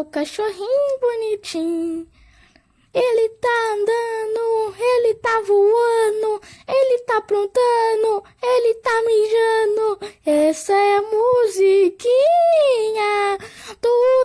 o cachorrinho bonitinho. Ele tá andando, ele tá voando, ele tá aprontando, ele tá mijando. Essa é a musiquinha do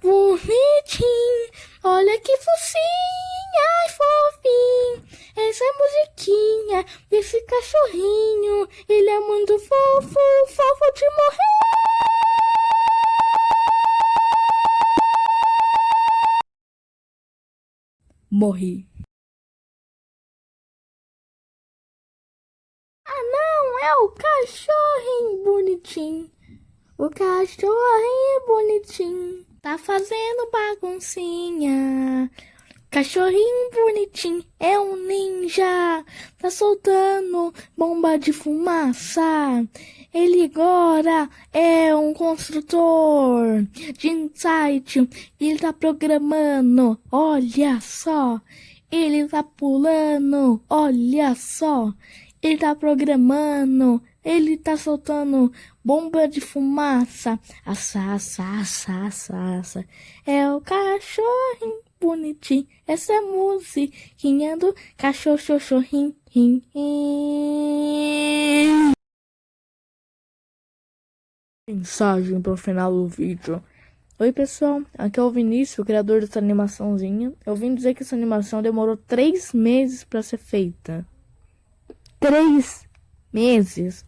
bonitinho, olha que focinho, ai fofinho. Essa musiquinha desse cachorrinho, ele é muito fofo, fofo de morrer. Morri. Ah, não, é o cachorrinho bonitinho. O cachorrinho bonitinho tá fazendo baguncinha. Cachorrinho bonitinho é um ninja, tá soltando bomba de fumaça. Ele agora é um construtor de insight. Ele tá programando, olha só. Ele tá pulando, olha só. Ele tá programando, ele tá soltando bomba de fumaça. Assa, assa, assa, assa, assa. É o cachorrinho bonitinho. Essa é a musiquinha do cachorro, cachorrinho. Mensagem pro final do vídeo. Oi pessoal, aqui é o Vinícius, o criador dessa animaçãozinha. Eu vim dizer que essa animação demorou três meses para ser feita. Três meses?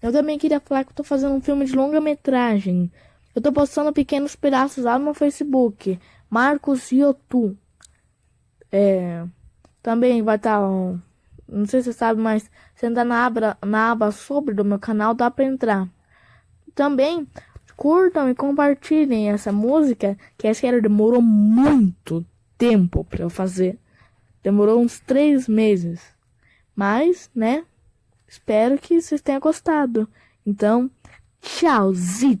Eu também queria falar que tô fazendo um filme de longa metragem. Eu tô postando pequenos pedaços lá no Facebook. Marcos Yotu. É, também vai estar. Tá, não sei se você sabe, mas se entrar na aba, na aba sobre do meu canal, dá pra entrar. Também curtam e compartilhem essa música, que essa era demorou muito tempo para eu fazer. Demorou uns três meses. Mas, né? Espero que vocês tenham gostado. Então, tchauzito!